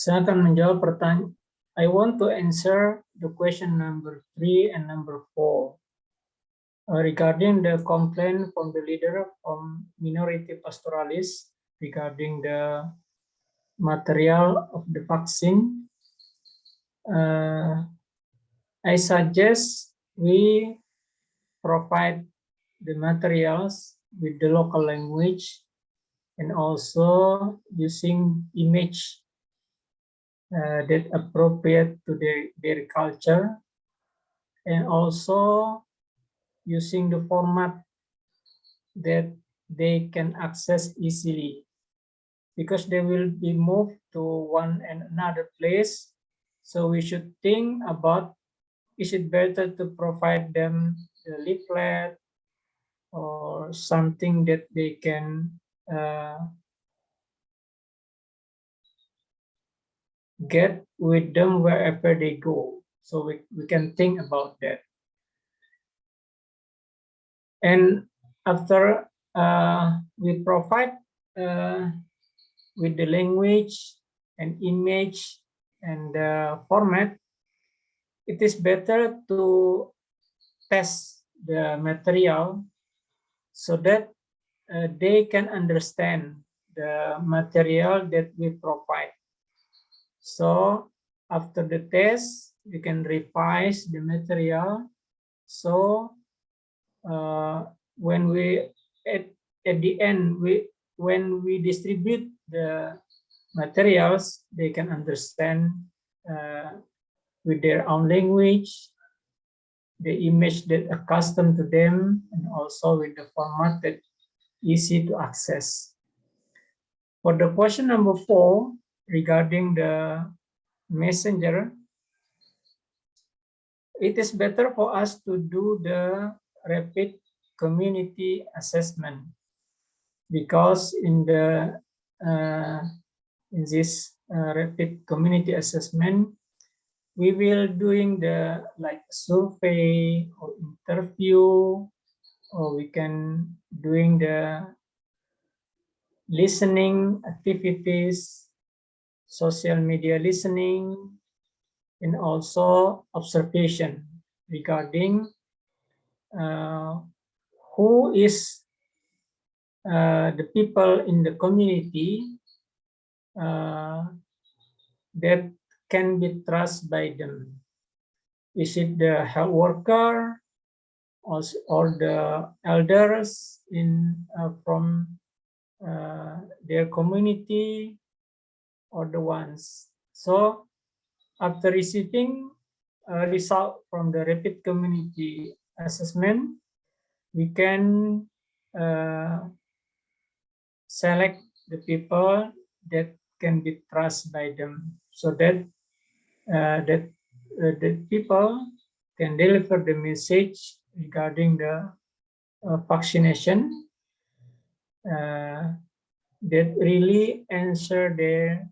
Saya akan menjawab pertanyaan. I want to answer the question number three and number four uh, regarding the complaint from the leader from minority pastoralists regarding the material of the vaccine. Uh, I suggest we provide the materials with the local language and also using image uh, that appropriate to their, their culture. And also using the format that they can access easily. Because they will be moved to one and another place. So we should think about is it better to provide them the leaflet or something that they can uh, get with them wherever they go. So we, we can think about that. And after uh, we provide uh, with the language and image and format, it is better to test the material so that uh, they can understand the material that we provide. So after the test, we can revise the material. So uh, when we at, at the end, we when we distribute the materials, they can understand uh, with their own language, the image that accustomed to them, and also with the format that easy to access. For the question number four, regarding the messenger, it is better for us to do the rapid community assessment because in the uh, in this uh, rapid community assessment we will doing the like survey or interview or we can doing the listening activities social media listening, and also observation regarding uh, who is uh, the people in the community uh, that can be trusted by them. Is it the health worker or, or the elders in uh, from uh, their community or the ones. So after receiving a result from the rapid community assessment, we can uh, select the people that can be trusted by them so that uh, that uh, the people can deliver the message regarding the uh, vaccination uh, that really answer their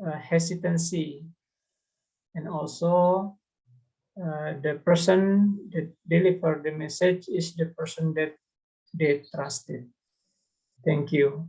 uh, hesitancy and also uh, the person that deliver the message is the person that they trusted. Thank you.